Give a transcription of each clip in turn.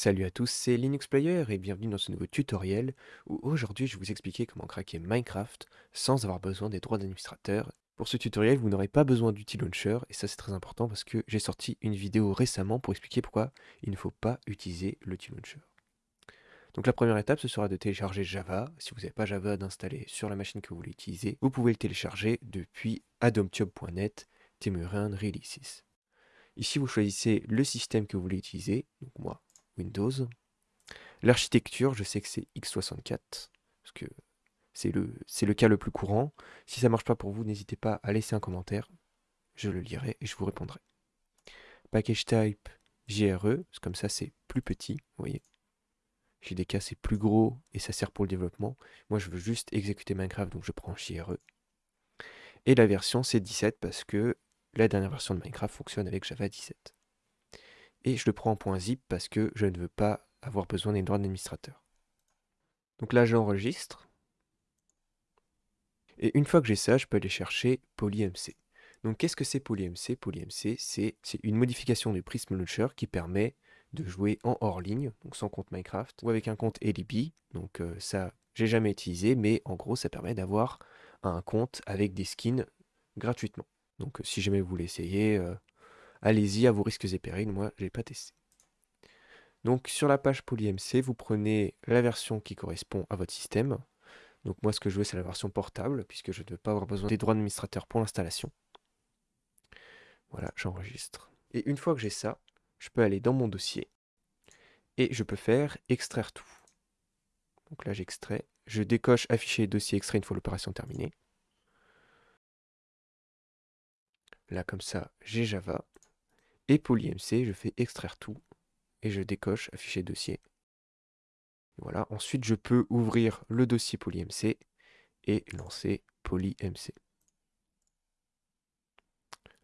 Salut à tous, c'est Linux Player et bienvenue dans ce nouveau tutoriel où aujourd'hui je vais vous expliquer comment craquer Minecraft sans avoir besoin des droits d'administrateur. Pour ce tutoriel, vous n'aurez pas besoin d'outil launcher et ça c'est très important parce que j'ai sorti une vidéo récemment pour expliquer pourquoi il ne faut pas utiliser l'outil launcher. Donc la première étape ce sera de télécharger Java. Si vous n'avez pas Java d'installer sur la machine que vous voulez utiliser, vous pouvez le télécharger depuis adomtube.net Temurin Releases. Ici vous choisissez le système que vous voulez utiliser, donc moi Windows. L'architecture, je sais que c'est x64, parce que c'est le, le cas le plus courant. Si ça ne marche pas pour vous, n'hésitez pas à laisser un commentaire. Je le lirai et je vous répondrai. Package type JRE, comme ça c'est plus petit, vous voyez. JDK c'est plus gros et ça sert pour le développement. Moi je veux juste exécuter Minecraft, donc je prends JRE. Et la version c'est 17 parce que la dernière version de Minecraft fonctionne avec Java 17 et je le prends en .zip parce que je ne veux pas avoir besoin des droits d'administrateur. Donc là, j'enregistre. Et une fois que j'ai ça, je peux aller chercher PolyMC. Donc qu'est-ce que c'est PolyMC PolyMC, c'est une modification du Prism Launcher qui permet de jouer en hors ligne, donc sans compte Minecraft, ou avec un compte LB. Donc euh, ça, j'ai jamais utilisé, mais en gros, ça permet d'avoir un compte avec des skins gratuitement. Donc euh, si jamais vous voulez essayer, euh, allez-y à vos risques et périls, moi je n'ai pas testé. Donc sur la page PolyMC, vous prenez la version qui correspond à votre système. Donc moi ce que je veux c'est la version portable, puisque je ne veux pas avoir besoin des droits d'administrateur pour l'installation. Voilà, j'enregistre. Et une fois que j'ai ça, je peux aller dans mon dossier et je peux faire extraire tout. Donc là j'extrais, je décoche afficher dossier extrait une fois l'opération terminée. Là comme ça, j'ai Java. Et PolyMC, je fais extraire tout et je décoche afficher dossier. Voilà, ensuite je peux ouvrir le dossier PolyMC et lancer PolyMC.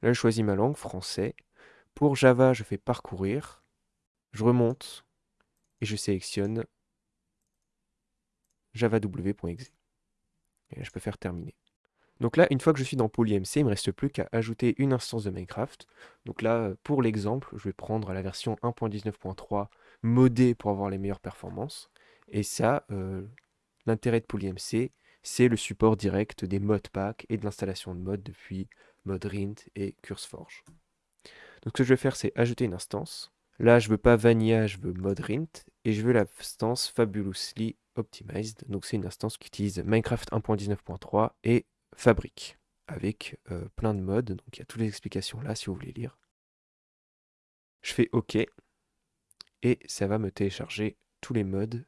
Là, je choisis ma langue, français. Pour Java, je fais parcourir. Je remonte et je sélectionne javaw.exe. Et là, je peux faire terminer. Donc là, une fois que je suis dans PolyMC, il ne me reste plus qu'à ajouter une instance de Minecraft. Donc là, pour l'exemple, je vais prendre la version 1.19.3 modée pour avoir les meilleures performances. Et ça, euh, l'intérêt de PolyMC, c'est le support direct des modpacks et de l'installation de mods depuis Modrint et CurseForge. Donc ce que je vais faire, c'est ajouter une instance. Là, je veux pas Vanilla, je veux Modrint, et je veux l'instance Fabulously Optimized. Donc c'est une instance qui utilise Minecraft 1.19.3 et fabrique avec euh, plein de modes. Donc il y a toutes les explications là si vous voulez lire. Je fais OK et ça va me télécharger tous les modes.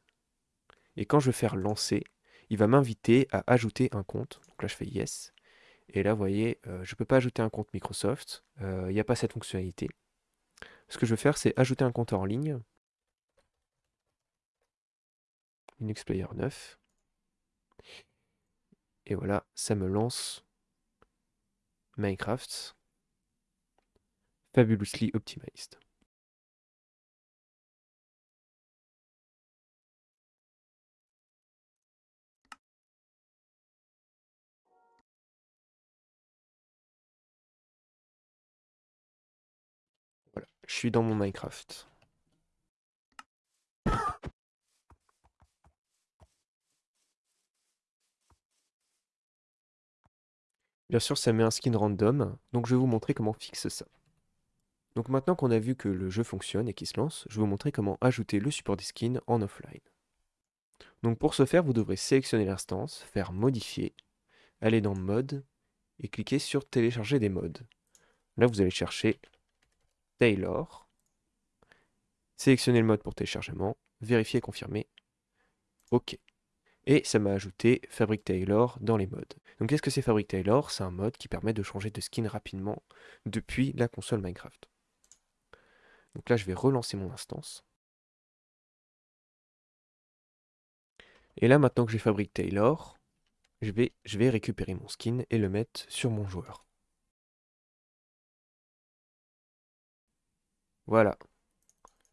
Et quand je vais faire lancer, il va m'inviter à ajouter un compte. Donc là je fais yes. Et là vous voyez, euh, je ne peux pas ajouter un compte Microsoft. Euh, il n'y a pas cette fonctionnalité. Ce que je veux faire c'est ajouter un compte en ligne. Linux Player 9. Et voilà, ça me lance Minecraft Fabulously Optimized. Voilà, je suis dans mon Minecraft. Bien sûr, ça met un skin random, donc je vais vous montrer comment fixe ça. Donc maintenant qu'on a vu que le jeu fonctionne et qu'il se lance, je vais vous montrer comment ajouter le support des skins en offline. Donc pour ce faire, vous devrez sélectionner l'instance, faire modifier, aller dans mode et cliquer sur télécharger des modes. Là, vous allez chercher Taylor, sélectionner le mode pour téléchargement, vérifier et confirmer, OK et ça m'a ajouté Fabric Taylor dans les modes. Donc qu'est-ce que c'est Fabric Taylor? C'est un mode qui permet de changer de skin rapidement depuis la console Minecraft. Donc là je vais relancer mon instance. Et là maintenant que j'ai Fabric Taylor, je vais, récupérer mon skin et le mettre sur mon joueur. Voilà.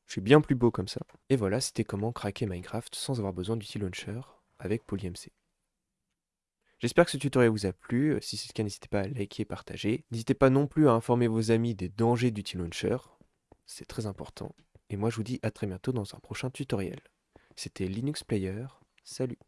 Je suis bien plus beau comme ça. Et voilà, c'était comment craquer Minecraft sans avoir besoin d'outil launcher avec PolyMC. J'espère que ce tutoriel vous a plu. Si c'est le cas, n'hésitez pas à liker et partager. N'hésitez pas non plus à informer vos amis des dangers du T-Launcher. C'est très important. et moi je vous dis à très bientôt dans un prochain tutoriel. C'était Linux Player, salut